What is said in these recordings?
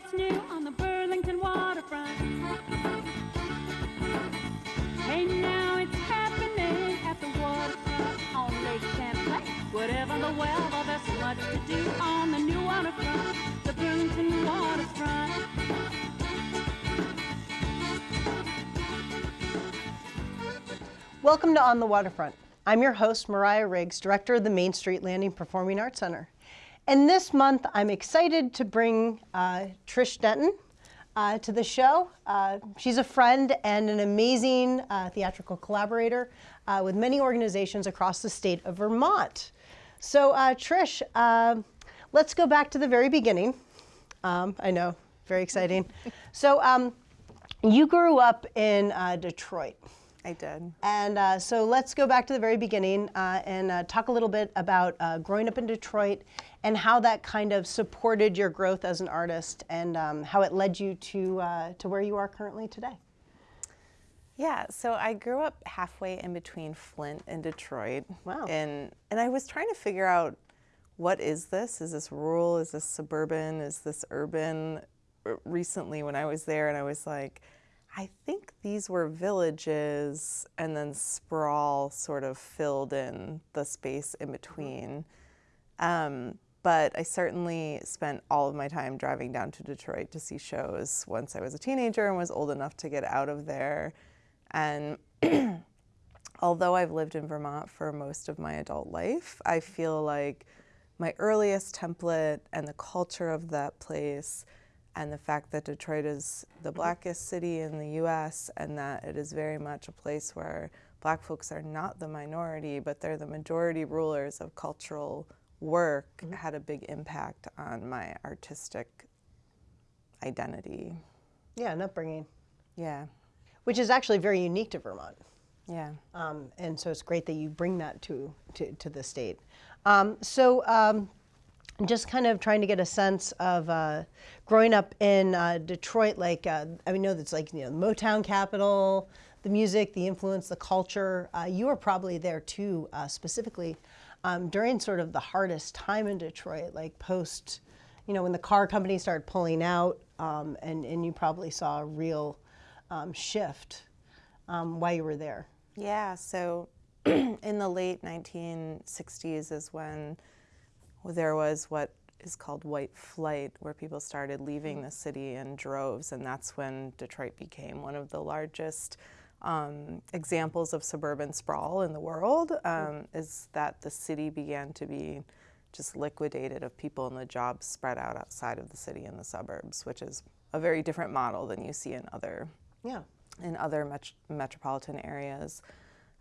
what's new on the Burlington waterfront. Hey, now it's happening at the waterfront on Lake Champlain. Whatever the weather, there's much to do on the new waterfront, the Burlington waterfront. Welcome to On the Waterfront. I'm your host, Mariah Riggs, Director of the Main Street Landing Performing Arts Center. And this month, I'm excited to bring uh, Trish Denton uh, to the show. Uh, she's a friend and an amazing uh, theatrical collaborator uh, with many organizations across the state of Vermont. So, uh, Trish, let's go back to the very beginning. Um, I know, very exciting. so, um, you grew up in Detroit. I did. And uh, so let's go back to the very beginning uh, and uh, talk a little bit about uh, growing up in Detroit and how that kind of supported your growth as an artist and um, how it led you to, uh, to where you are currently today. Yeah, so I grew up halfway in between Flint and Detroit. Wow. And, and I was trying to figure out what is this? Is this rural? Is this suburban? Is this urban? Recently, when I was there, and I was like, I think these were villages, and then sprawl sort of filled in the space in between. Um, but I certainly spent all of my time driving down to Detroit to see shows once I was a teenager and was old enough to get out of there. And although I've lived in Vermont for most of my adult life, I feel like my earliest template and the culture of that place and the fact that Detroit is the blackest city in the US and that it is very much a place where black folks are not the minority, but they're the majority rulers of cultural work mm -hmm. had a big impact on my artistic identity. Yeah, and upbringing. Yeah. Which is actually very unique to Vermont. Yeah. Um, and so it's great that you bring that to, to, to the state. Um, so um, just kind of trying to get a sense of uh, growing up in uh, Detroit, like, uh, I mean, know that's like, you know, Motown capital, the music, the influence, the culture. Uh, you were probably there too, uh, specifically um, during sort of the hardest time in Detroit, like post, you know, when the car companies started pulling out um, and, and you probably saw a real um, shift um, while you were there. Yeah, so in the late 1960s is when there was what is called white flight, where people started leaving the city in droves, and that's when Detroit became one of the largest um, examples of suburban sprawl in the world, um, is that the city began to be just liquidated of people and the jobs spread out outside of the city in the suburbs, which is a very different model than you see in other yeah. in other met metropolitan areas.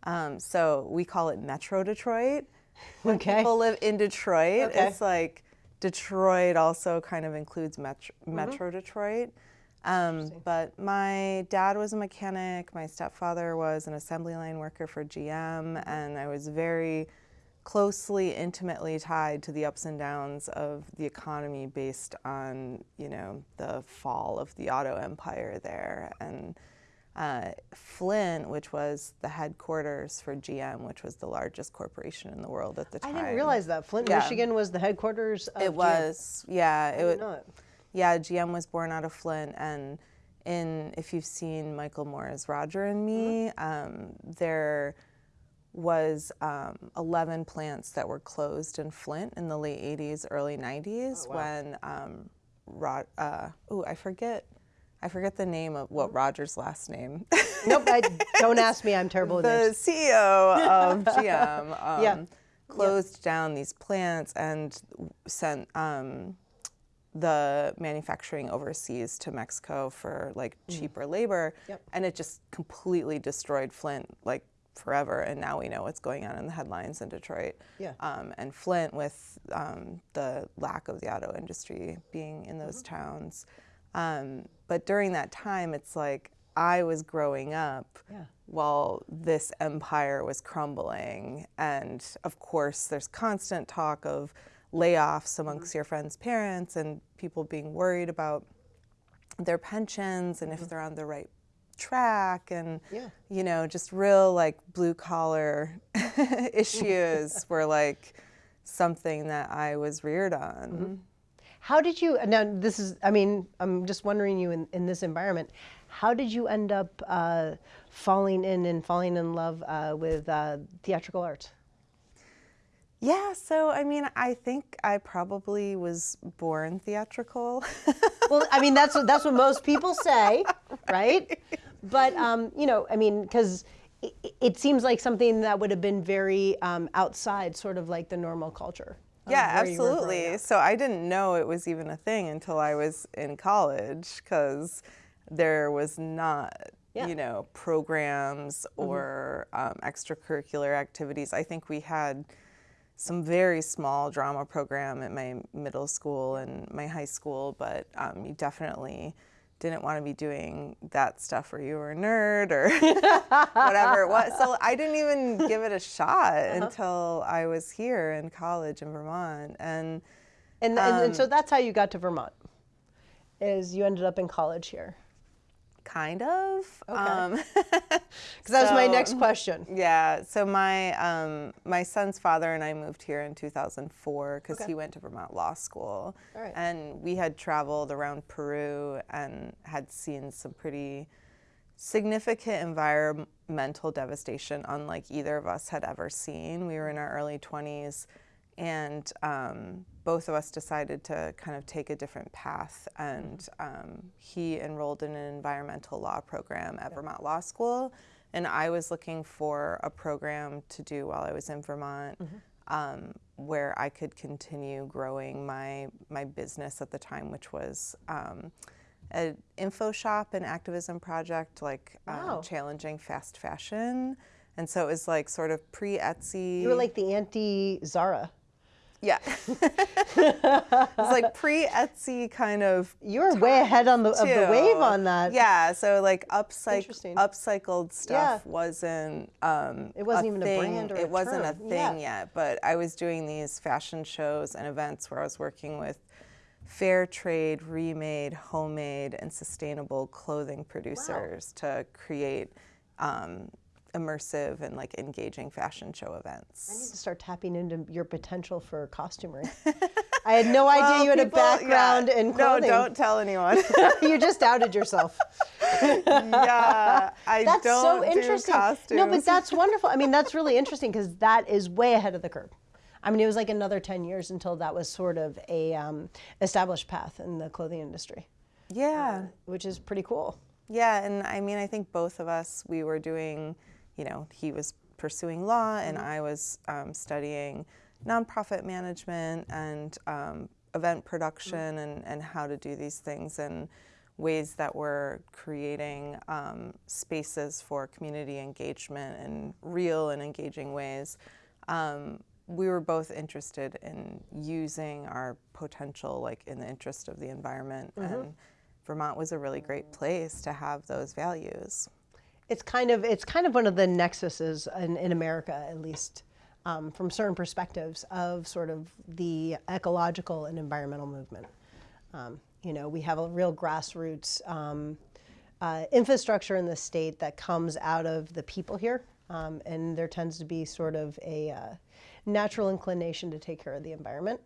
Um, so we call it Metro Detroit when okay. people live in Detroit, okay. it's like Detroit also kind of includes Metro, mm -hmm. Metro Detroit. Um, but my dad was a mechanic, my stepfather was an assembly line worker for GM, and I was very closely, intimately tied to the ups and downs of the economy based on, you know, the fall of the auto empire there. And uh, Flint, which was the headquarters for GM, which was the largest corporation in the world at the time. I didn't realize that. Flint, yeah. Michigan was the headquarters of It was, GM. yeah. I it, it. Yeah, GM was born out of Flint. And in, if you've seen Michael Moore's Roger and Me, mm -hmm. um, there was um, 11 plants that were closed in Flint in the late 80s, early 90s oh, wow. when, um, Rod, uh, oh, I forget I forget the name of what Roger's last name. nope, I, don't ask me. I'm terrible the names. The CEO of GM um, yeah. closed yeah. down these plants and sent um, the manufacturing overseas to Mexico for like mm. cheaper labor, yep. and it just completely destroyed Flint like forever. And now we know what's going on in the headlines in Detroit. Yeah. Um, and Flint, with um, the lack of the auto industry being in those mm -hmm. towns. Um, but during that time, it's like I was growing up yeah. while this empire was crumbling. And of course, there's constant talk of layoffs amongst mm -hmm. your friends' parents and people being worried about their pensions and if mm-hmm. they're on the right track and yeah. you know just real like blue collar issues were like something that I was reared on. Mm -hmm. How did you, now this is, I mean, I'm just wondering you in, in this environment, how did you end up uh, falling in and falling in love uh, with uh, theatrical arts? Yeah, so I mean, I think I probably was born theatrical. well, I mean, that's what, that's what most people say, right? But, um, you know, I mean, because it, it, seems like something that would have been very um, outside, sort of like the normal culture. Yeah, absolutely. So I didn't know it was even a thing until I was in college because there was not, yeah. you know, programs mm-hmm. or mm-hmm. um, extracurricular activities. I think we had some very small drama program at my middle school and my high school, but um, you definitely didn't want to be doing that stuff where you were a nerd or whatever it was. So I didn't even give it a shot uh-huh. until I was here in college in Vermont. And and, um, and, and so um, that's how you got to Vermont. Is you ended up in college here. Kind of. Okay. Because um, that was my next question. Yeah. So my um, my son's father and I moved here in 2004 because okay. he went to Vermont Law School, and we had traveled around Peru and had seen some pretty significant environmental devastation, unlike either of us had ever seen. We were in our early 20s and um, both of us decided to kind of take a different path. And um, he enrolled in an environmental law program at Vermont Law School, and I was looking for a program to do while I was in Vermont. Mm-hmm. Um, where I could continue growing my my business at the time, which was um, an info shop and activism project, like um, wow. challenging fast fashion. And so it was like sort of pre Etsy. You were like the anti Zara. Yeah. it's like pre Etsy kind of. You're way ahead on the of the wave on that. Yeah. So like upcyc- upcycled stuff yeah. wasn't. Um, it wasn't even thing. a brand or It a wasn't term. a thing yeah. yet. But I was doing these fashion shows and events where I was working with fair trade, remade, homemade, and sustainable clothing producers wow. to create. Um, immersive and like engaging fashion show events. I need to start tapping into your potential for costumery. I had no well, idea you had people, a background yeah, in clothing. No, don't tell anyone. you just outed yourself. yeah, I that's don't so interesting. Do costumes. No, but that's wonderful. I mean, that's really interesting because that is way ahead of the curve. I mean, it was like another 10 years until that was sort of a um, established path in the clothing industry. Yeah. Uh, which is pretty cool. Yeah, and I mean, I think both of us, we were doing you know, he was pursuing law and mm-hmm. I was um, studying nonprofit management and um, event production mm-hmm. and, and how to do these things in ways that were creating um, spaces for community engagement in real and engaging ways. Um, we were both interested in using our potential like in the interest of the environment mm-hmm. and Vermont was a really great place to have those values it's kind of it's kind of one of the nexuses in, in America, at least um, from certain perspectives of sort of the ecological and environmental movement. Um, you know, we have a real grassroots um, uh, infrastructure in the state that comes out of the people here, um, and there tends to be sort of a uh, natural inclination to take care of the environment.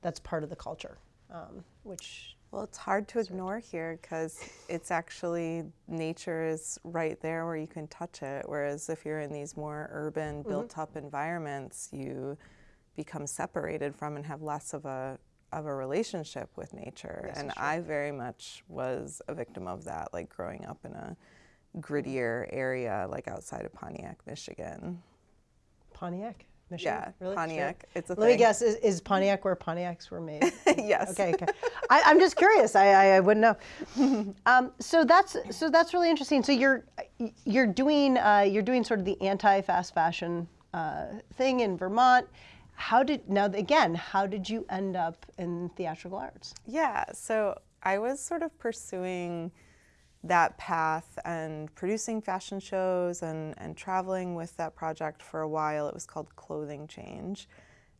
That's part of the culture, um, which well, it's hard to ignore here because it's actually nature is right there where you can touch it. Whereas if you're in these more urban, mm-hmm. built up environments, you become separated from and have less of a of a relationship with nature. Yes, and I very much was a victim of that, like growing up in a grittier area, like outside of Pontiac, Michigan. Pontiac? Michigan? Yeah, really? Pontiac. Sure. It's a Let thing. me guess. Is, is, Pontiac where Pontiacs were made? yes. Okay. Okay. I, am just curious. I, I, I wouldn't know. Um, so that's so that's really interesting. So you're you're doing uh, you're doing sort of the anti-fast fashion uh, thing in Vermont. How did now again? How did you end up in theatrical arts? Yeah. So I was sort of pursuing that path and producing fashion shows and, and traveling with that project for a while. It was called Clothing Change.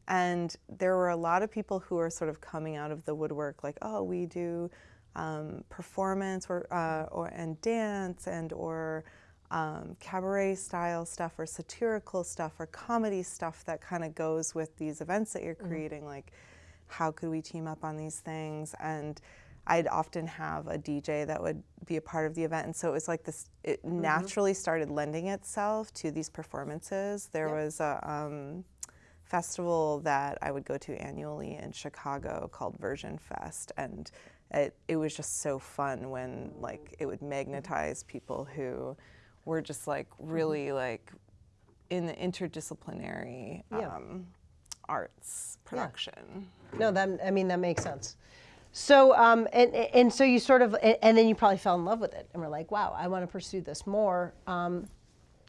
And there were a lot of people who were sort of coming out of the woodwork, like, oh, we do um, performance or, uh, or and dance and or um, cabaret style stuff or satirical stuff or comedy stuff that kind of goes with these events that you're mm-hmm. creating, mm-hmm. like how could we team up on these things and I'd often have a DJ that would be a part of the event, and so it was like this. It Mm-hmm. naturally started lending itself to these performances. There was a um, festival that I would go to annually in Chicago called Version Fest, and it it was just so fun when like it would magnetize people who were just like really like in the interdisciplinary Yeah. um, arts production. No, that I mean that makes sense. So um, and and so you sort of and, then you probably fell in love with it and were like, wow, I want to pursue this more. Um,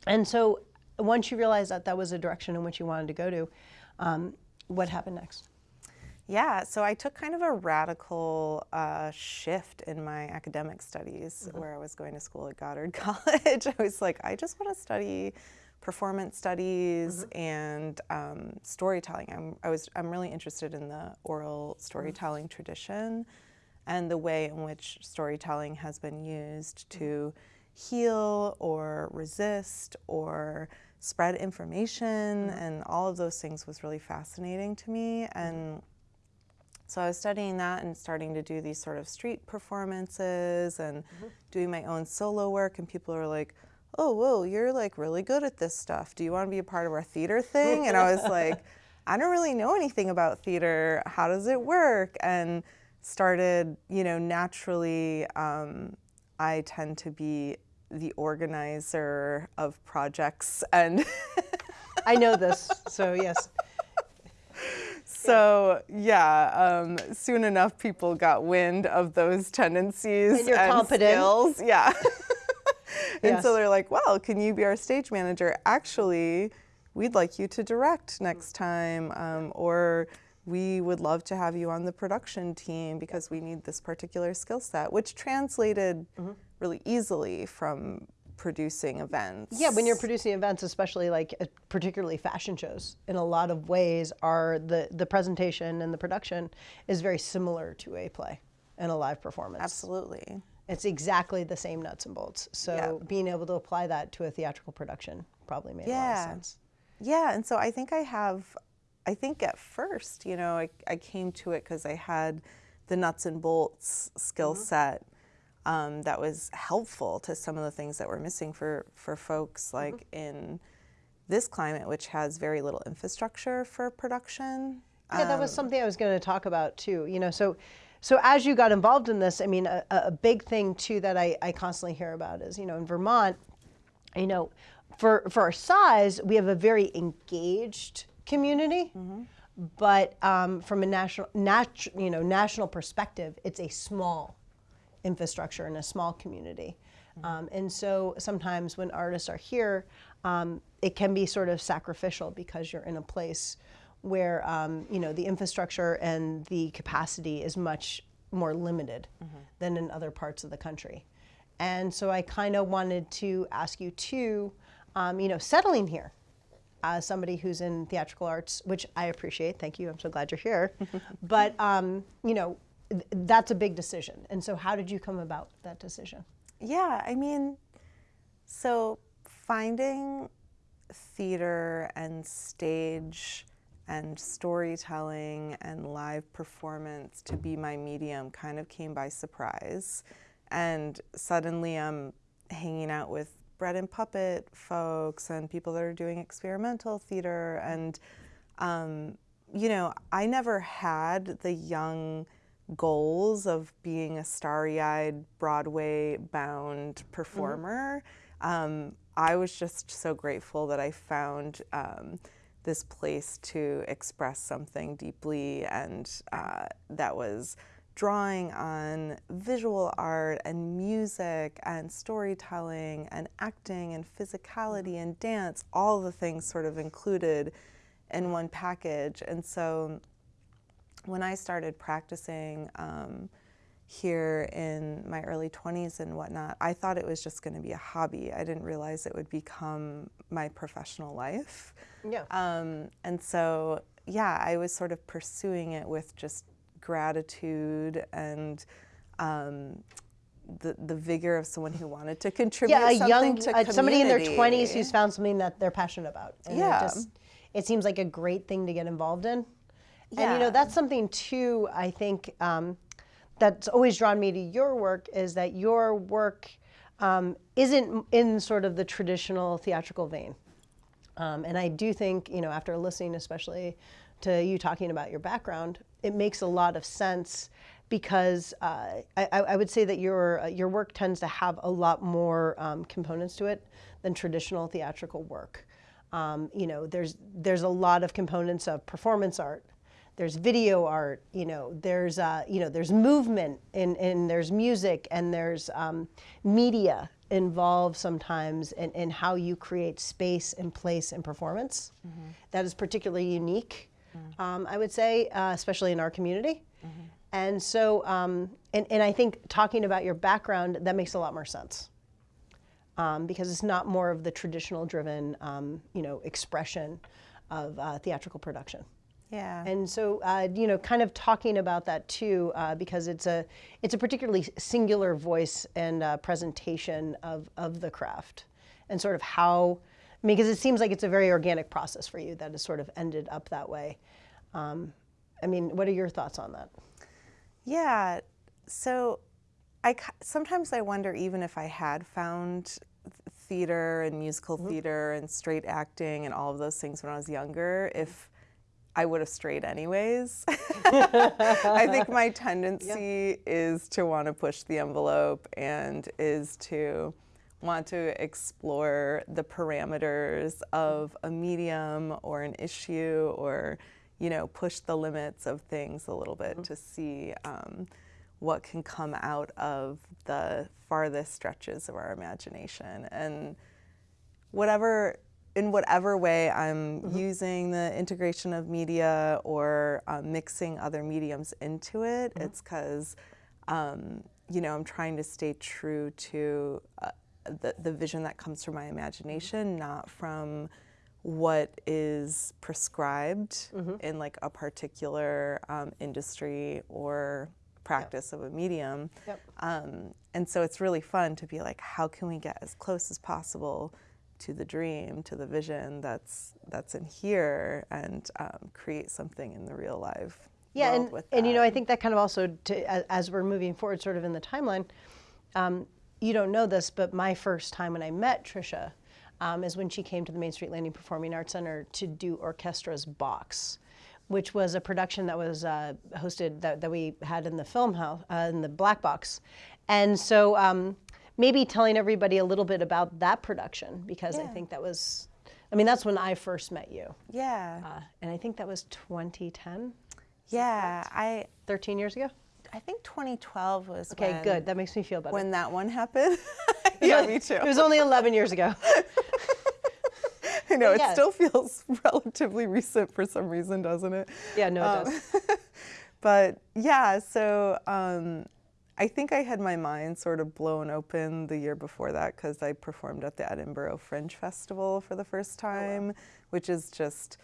and so once you realized that that was a direction in which you wanted to go to, um, what happened next? Yeah, so I took kind of a radical uh, shift in my academic studies where I was going to school at Goddard College. I was like, I just want to study performance studies mm-hmm. and um, storytelling. I'm, I was, I'm really interested in the oral mm-hmm. storytelling tradition and the way in which storytelling has been used to mm-hmm. heal or resist or spread information and all of those things was really fascinating to me. And so I was studying that and starting to do these sort of street performances and doing my own solo work. And people are like, oh, whoa, you're like really good at this stuff. Do you want to be a part of our theater thing? And I was like, I don't really know anything about theater. How does it work? And started, you know, naturally, um, I tend to be the organizer of projects and I know this, so yes. So yeah, um, soon enough, people got wind of those tendencies And competent. skills. Yeah, and so they're like, "Well, can you be our stage manager? Actually, we'd like you to direct next time, um, or we would love to have you on the production team because we need this particular skill set," which translated Mm-hmm. really easily from producing events. Yeah, when you're producing events, especially like uh, particularly fashion shows, in a lot of ways, are the the presentation and the production is very similar to a play and a live performance. absolutely. It's exactly the same nuts and bolts. So Yeah. being able to apply that to a theatrical production probably made a lot of sense. Yeah, and so I think I have, I think at first, you know, I, I came to it because I had the nuts and bolts skill mm-hmm. set um, that was helpful to some of the things that were missing for, for folks mm-hmm. like in this climate, which has very little infrastructure for production. Yeah, that was um, something I was going to talk about too. You know, so so as you got involved in this, I mean, a, a big thing too that I, I constantly hear about is, you know, in Vermont, you know, for for our size, we have a very engaged community, but um, from a national nat- you know national perspective, it's a small infrastructure in a small community. Um, and so sometimes when artists are here, um, it can be sort of sacrificial because you're in a place where um, you know the infrastructure and the capacity is much more limited than in other parts of the country. And so I kind of wanted to ask you too, um, you know, settling here as somebody who's in theatrical arts, which I appreciate. Thank you. I'm so glad you're here. but um, you know, th- that's a big decision. And so, how did you come about that decision? Yeah, I mean, so finding theater and stage and storytelling and live performance to be my medium kind of came by surprise. And suddenly I'm hanging out with bread and puppet folks and people that are doing experimental theater. And, um, you know, I never had the young goals of being a starry eyed Broadway bound performer. Um, I was just so grateful that I found um, this place to express something deeply and uh, that was drawing on visual art and music and storytelling and acting and physicality and dance, all the things sort of included in one package. And so when I started practicing um, here in my early 20s and whatnot, I thought it was just going to be a hobby. I didn't realize it would become my professional life. Yeah. Um, and so, yeah, I was sort of pursuing it with just gratitude and um, the, the vigor of someone who wanted to contribute yeah, a young to uh, somebody in their 20s who's found something that they're passionate about. Yeah. It, just, it seems like a great thing to get involved in. Yeah. And you know that's something too. I think um, that's always drawn me to your work is that your work um, isn't in sort of the traditional theatrical vein. Um, and I do think, you know, after listening especially to you talking about your background, it makes a lot of sense because uh, I, I would say that your uh, your work tends to have a lot more um, components to it than traditional theatrical work. Um, you know, there's there's a lot of components of performance art. There's video art. You know, there's uh, you know there's movement and and there's music and there's um, media involved sometimes in, in how you create space and place and performance. That is particularly unique, um, I would say, uh, especially in our community. And so, um, and, and I think talking about your background, that makes a lot more sense. Um, because it's not more of the traditional driven, um, you know, expression of uh, theatrical production. Yeah. And so, uh, you know, kind of talking about that too, uh, because it's a it's a particularly singular voice and uh, presentation of of the craft, and sort of how, I mean, because it seems like it's a very organic process for you that has sort of ended up that way. Um, I mean, what are your thoughts on that? Yeah. So I sometimes I wonder even if I had found theater and musical theater and straight acting and all of those things when I was younger, if I would have strayed anyways. I think my tendency is to want to push the envelope and is to want to explore the parameters of a medium or an issue or you know push the limits of things a little bit to see um, what can come out of the farthest stretches of our imagination. And whatever in whatever way I'm using the integration of media or um, mixing other mediums into it, it's because um, you know I'm trying to stay true to uh, the the vision that comes from my imagination, not from what is prescribed in like a particular um, industry or practice of a medium. Yep. Um, and so it's really fun to be like, how can we get as close as possible to the dream, to the vision that's that's in here, and um, create something in the real life Yeah, and, and you know. I think that kind of also, to, as, as we're moving forward, sort of in the timeline, um, you don't know this, but my first time when I met Trisha um, is when she came to the Main Street Landing Performing Arts Center to do Orchestra's Box, which was a production that was uh, hosted that, that we had in the film house uh, in the Black Box, and so um, maybe telling everybody a little bit about that production because I think that was, I mean, that's when I first met you, yeah, uh, and I think that was 2010. yeah. I 13 years ago? I think 2012 was Okay, good. That makes me feel better. when that one happened. yeah, me too. It was only 11 years ago. I know it yeah. still feels relatively recent for some reason, doesn't it? Yeah, no, it does. But yeah, so um, I think I had my mind sort of blown open the year before that because I performed at the Edinburgh Fringe Festival for the first time, which is just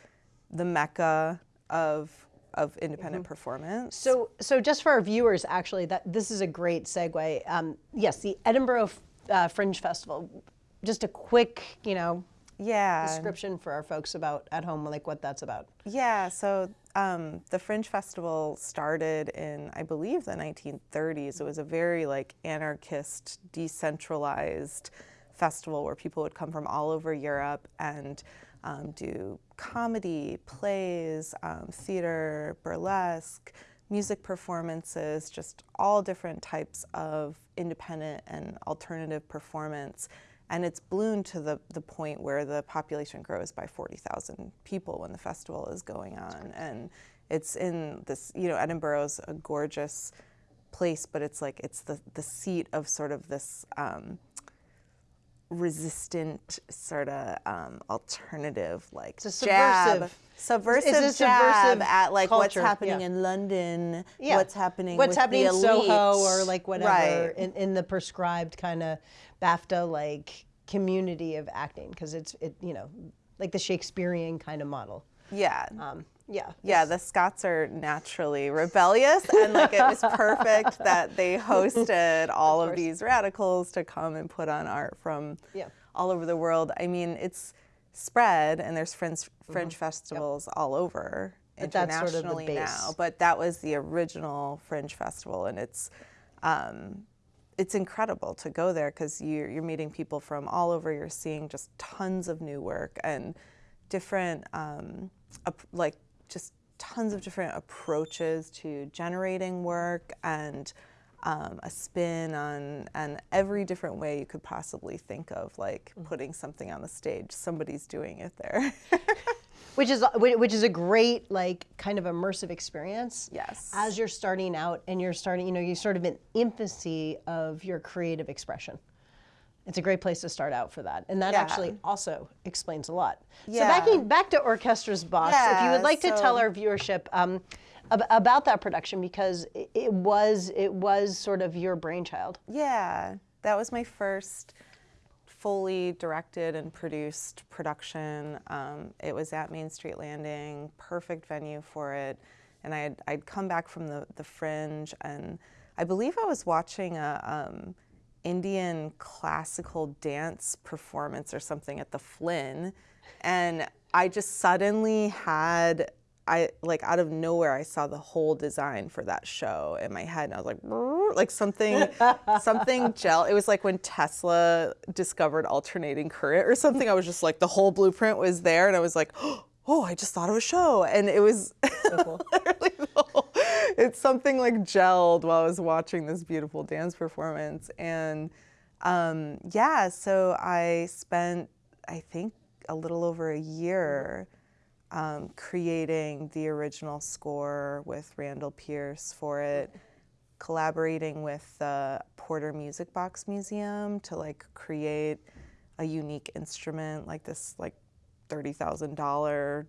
the mecca of of independent performance. So, so just for our viewers, actually, that this is a great segue. Um, yes, the Edinburgh uh, Fringe Festival. Just a quick, you know, yeah, description for our folks about at home, like what that's about. Yeah, so um, the Fringe Festival started in, I believe, the 1930s. It was a very like anarchist, decentralized festival where people would come from all over Europe and um, do comedy, plays, um, theater, burlesque, music performances, just all different types of independent and alternative performance. And it's ballooned to the, the point where the population grows by 40,000 people when the festival is going on. And it's in this, you know, Edinburgh's a gorgeous place, but it's like it's the, the seat of sort of this um, resistant sort of um, alternative like It's a jab. subversive- subversive It's a jab subversive at like what's happening yeah. in London? Yeah. what's happening What's with happening the in Soho or like whatever right. in, in the prescribed kind of BAFTA like community of acting because it's it you know like the Shakespearean kind of model. yeah. Um, yeah. yeah the scots are naturally rebellious and like it was perfect that they hosted all of, course. these radicals to come and put on art from Yeah. all over the world i mean it's spread and there's fringe, fringe Mm-hmm. festivals all over But that's sort of internationally now. But that was the original Fringe Festival, and it's um, it's incredible to go there because you're, you're meeting people from all over. You're seeing just tons of new work and different, um, like just tons of different approaches to generating work and um, a spin on and every different way you could possibly think of, like Mm-hmm. putting something on the stage. Somebody's doing it there. which is which is a great like kind of immersive experience Yes. as you're starting out and you're starting you know you're sort of in infancy of your creative expression it's a great place to start out for that and that Yeah. actually also explains a lot so Yeah. backing back to orchestra's box yeah, if you would like to tell our viewership um, ab- about that production because it, it was it was sort of your brainchild Yeah, that was my first fully directed and produced production. Um, it was at Main Street Landing, perfect venue for it. And I had, I'd come back from the, the Fringe, and I believe I was watching a um, Indian classical dance performance or something at the Flynn, and I just suddenly had I like out of nowhere I saw the whole design for that show in my head. And I was like like something something gel it was like when Tesla discovered alternating current or something. I was just like the whole blueprint was there. And I was like oh I just thought of a show. And it was the whole- it's something like gelled while I was watching this beautiful dance performance. And um, yeah so I spent I think a little over a year um, creating the original score with Randall Pierce for it, collaborating with the Porter Music Box Museum to like create a unique instrument like this like thirty thousand dollar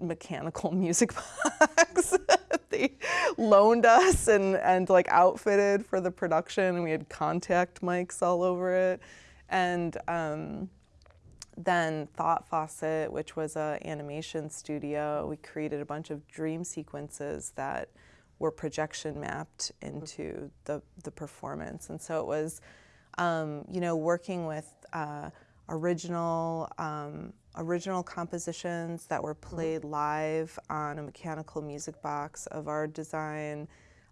mechanical music box they loaned us and and like outfitted for the production we had contact mics all over it and um, then Thought Faucet, which was an animation studio, we created a bunch of dream sequences that were projection mapped into the, the performance. And so it was, um, you know, working with uh, original um, original compositions that were played live on a mechanical music box of our design.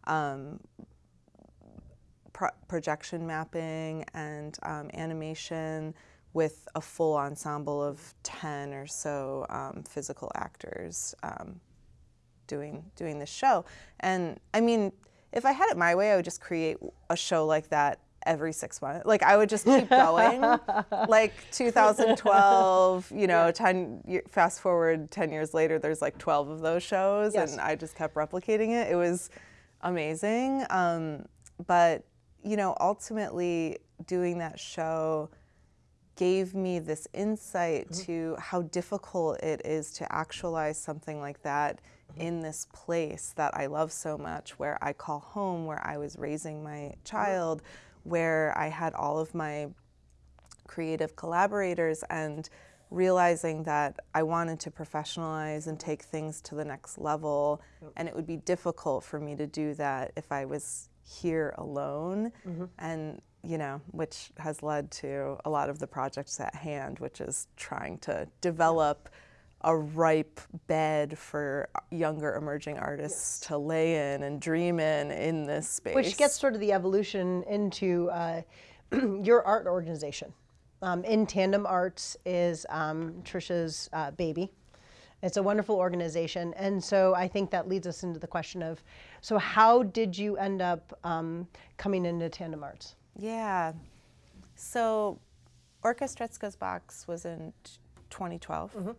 Um, pro- projection mapping and um, animation with a full ensemble of 10 or so um, physical actors um, doing doing this show. And I mean, if I had it my way, I would just create a show like that every six months. Like I would just keep going. like 2012, you know, 10 fast forward 10 years later, there's like 12 of those shows, Yes. and I just kept replicating it. It was amazing. Um, but you know, ultimately, doing that show gave me this insight mm-hmm. to how difficult it is to actualize something like that mm-hmm. in this place that I love so much, where I call home, where I was raising my mm-hmm. child, where I had all of my creative collaborators and realizing that I wanted to professionalize and take things to the next level. And it would be difficult for me to do that if I was here alone. Mm-hmm. And you know which has led to a lot of the projects at hand which is trying to develop a ripe bed for younger emerging artists to lay in and dream in in this space which gets sort of the evolution into uh, your art organization. Um, in Tandem Arts is um, Trisha's uh, baby. It's a wonderful organization, and so I think that leads us into the question of, so how did you end up um, coming into Tandem Arts? Yeah. So Orchestretska's box was in t- 2012.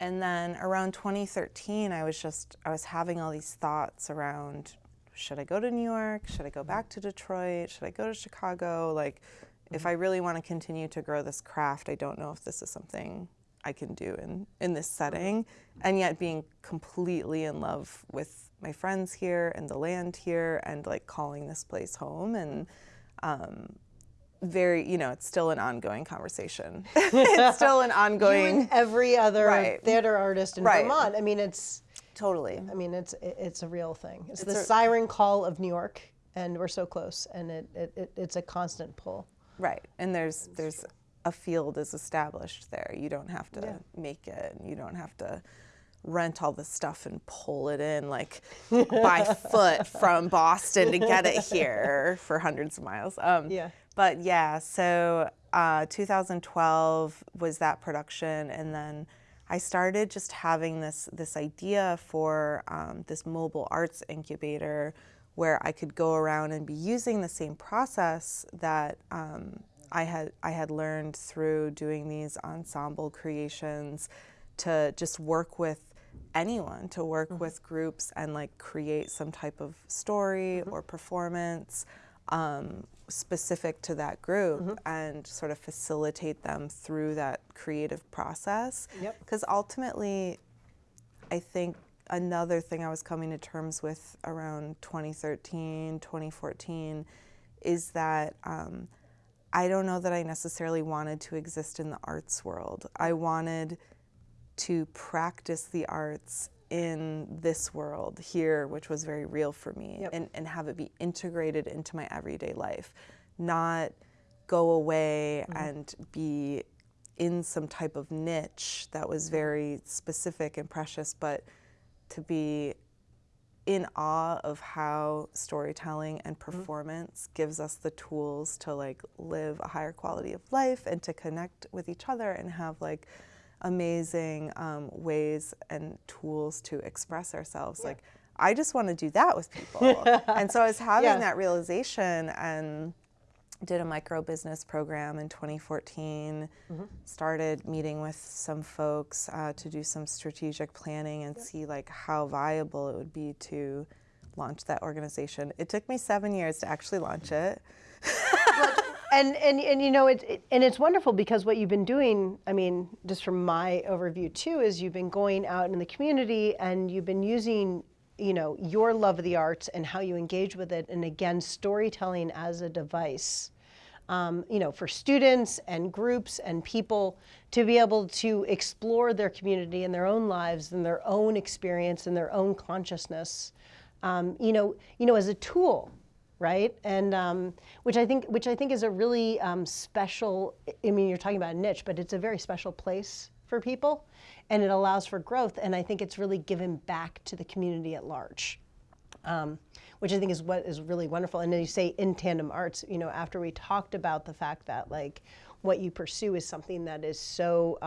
And then around 2013, I was just, I was having all these thoughts around should I go to New York? Should I go back to Detroit? Should I go to Chicago? Like, if I really want to continue to grow this craft, I don't know if this is something I can do in, in this setting. And yet being completely in love with my friends here and the land here and like calling this place home. And um, very, you know, it's still an ongoing conversation. it's still an You ongoing. and every other Right. theater artist in Right. Vermont. I mean, it's, Totally. I mean, it's it's a real thing. It's, It's the a- siren call of New York, and we're so close, and it, it, it it's a constant pull. Right. And there's there's a field is established there. You don't have to Yeah. make it. You don't have to rent all the stuff and pull it in like by foot from Boston to get it here for hundreds of miles. Um, Yeah. But yeah, so uh, 2012 was that production, and then I started just having this this idea for um, this mobile arts incubator where I could go around and be using the same process that um, I had I had learned through doing these ensemble creations to just work with anyone to work with groups and like create some type of story or performance. Um, specific to that group and sort of facilitate them through that creative process Yep. because ultimately I think another thing I was coming to terms with around 2013, 2014 is that um, I don't know that I necessarily wanted to exist in the arts world. I wanted to practice the arts in this world here, which was very real for me, Yep. and, and have it be integrated into my everyday life, not go away mm-hmm. and be in some type of niche that was very specific and precious, but to be in awe of how storytelling and mm-hmm. performance gives us the tools to like live a higher quality of life and to connect with each other and have like amazing um, ways and tools to express ourselves. Like i just want to do that with people. And so i was having Yeah. that realization and did a micro business program in 2014 started meeting with some folks uh, to do some strategic planning and see like how viable it would be to launch that organization. It took me seven years to actually launch it and and and you know it, it and it's wonderful because what you've been doing i mean just from my overview too is you've been going out in the community and you've been using you know your love of the arts and how you engage with it. And again storytelling as a device um, you know for students and groups and people to be able to explore their community and their own lives and their own experience and their own consciousness. Um, you know you know as a tool right? And um, which I think, which I think is a really um, special. I mean, you're talking about a niche, but it's a very special place for people, and it allows for growth. And I think it's really given back to the community at large, um, which I think is what is really wonderful. And then you say in tandem arts, you know, after we talked about the fact that like what you pursue is something that is so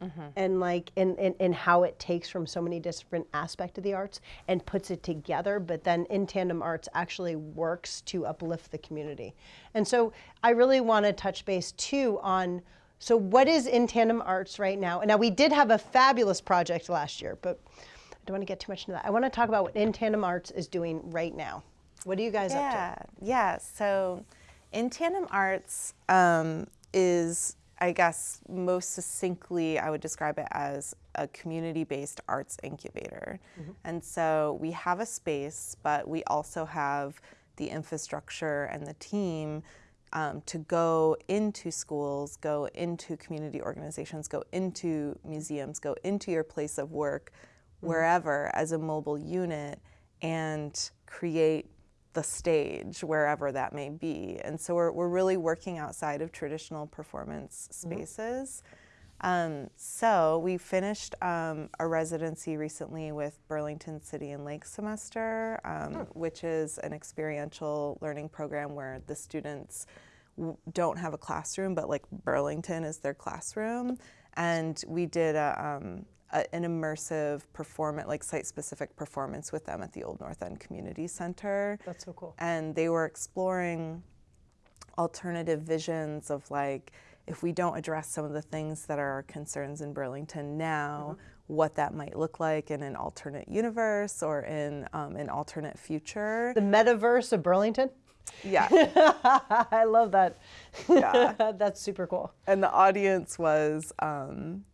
um, omnidirectional and like and, and, and how it takes from so many different aspects of the arts and puts it together but then in tandem arts actually works to uplift the community. And so i really want to touch base too on so what is in tandem arts right now? And now we did have a fabulous project last year but i don't want to get too much into that. I want to talk about what in tandem arts is doing right now. What are you guys up Yeah, yeah. So, in tandem arts um, is, I guess, most succinctly, I would describe it as a community-based arts incubator. And so we have a space, but we also have the infrastructure and the team um, to go into schools, go into community organizations, go into museums, go into your place of work, wherever as a mobile unit, and create the stage wherever that may be. And so we're, we're really working outside of traditional performance spaces. Um, so we finished um, a residency recently with Burlington City and Lake Semester, um, which is an experiential learning program where the students w- don't have a classroom, but like Burlington is their classroom. And we did a, um, a, an immersive performance, like site-specific performance with them at the Old North End Community Center That's so cool. and they were exploring alternative visions of like if we don't address some of the things that are our concerns in Burlington now, what that might look like in an alternate universe or in um, an alternate future. The metaverse of Burlington. Yeah, I love that. Yeah. That's super cool. and the audience was um,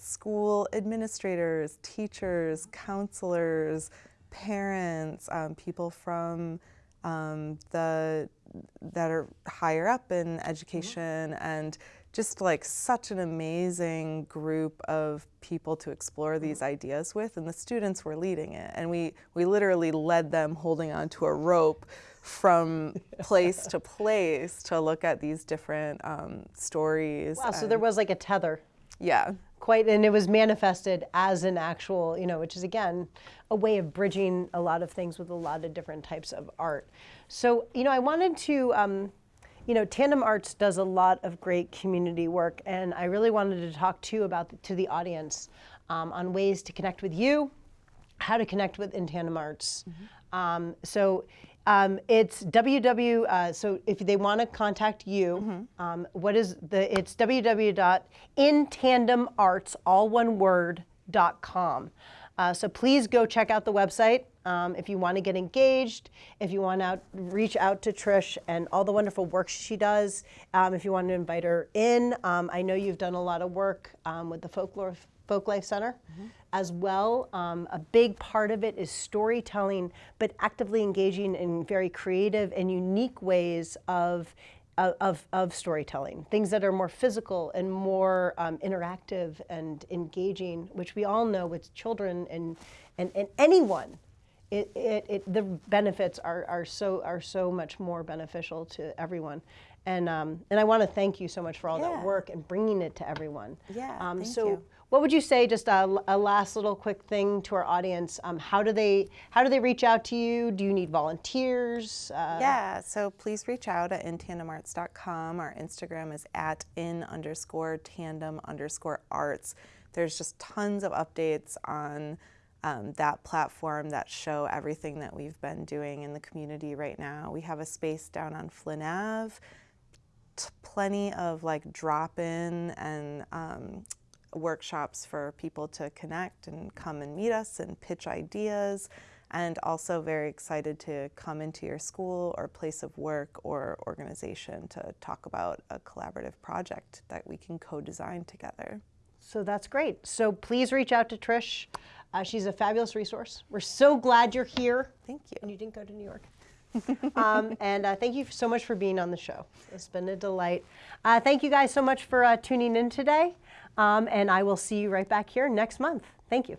school administrators, teachers, counselors, parents, um, people from um, the that are higher up in education, and just like such an amazing group of people to explore these ideas with. And the students were leading it, and we we literally led them holding onto a rope from place to place to look at these different um, stories. Wow. So there was like a tether yeah. Quite, and it was manifested as an actual, you know, which is again a way of bridging a lot of things with a lot of different types of art. So, you know, I wanted to. Um, you know, Tandem Arts does a lot of great community work, and I really wanted to talk to you about the, to the audience um, on ways to connect with you, how to connect with In Tandem Arts. Um, so um, it's www. Uh, so if they want to contact you, um, what is the? It's www.intandemarts, all one word, dot com. Uh, so please go check out the website um, if you want to get engaged, if you want to reach out to Trish and all the wonderful work she does, um, if you want to invite her in. Um, I know you've done a lot of work um, with the Folklore Folk Life Center as well. Um, a big part of it is storytelling, but actively engaging in very creative and unique ways of of, of, storytelling, things that are more physical and more um, interactive and engaging, which we all know with children and, and, and anyone, it, it, it, the benefits are, are, so, are so much more beneficial to everyone. And, um, and I want to thank you so much for all Yeah. that work and bringing it to everyone. Yeah, Um, thank so you. What would you say, just a, a last little quick thing to our audience? Um, how, do they, how do they reach out to you? Do you need volunteers? Uh, Yeah, so please reach out at intandemarts.com. Our Instagram is at in underscore tandem underscore arts. There's just tons of updates on um, that platform that show everything that we've been doing in the community right now. We have a space down on Flynn Ave, plenty of like drop in and um, workshops for people to connect and come and meet us and pitch ideas. And also very excited to come into your school or place of work or organization to talk about a collaborative project that we can co design together. So that's great. So please reach out to Trish. Uh, she's a fabulous resource. We're so glad you're here. Thank you. And you didn't go to New York. um, and uh, thank you so much for being on the show. It's been a delight. Uh, thank you guys so much for uh, tuning in today. Um, and I will see you right back here next month. Thank you.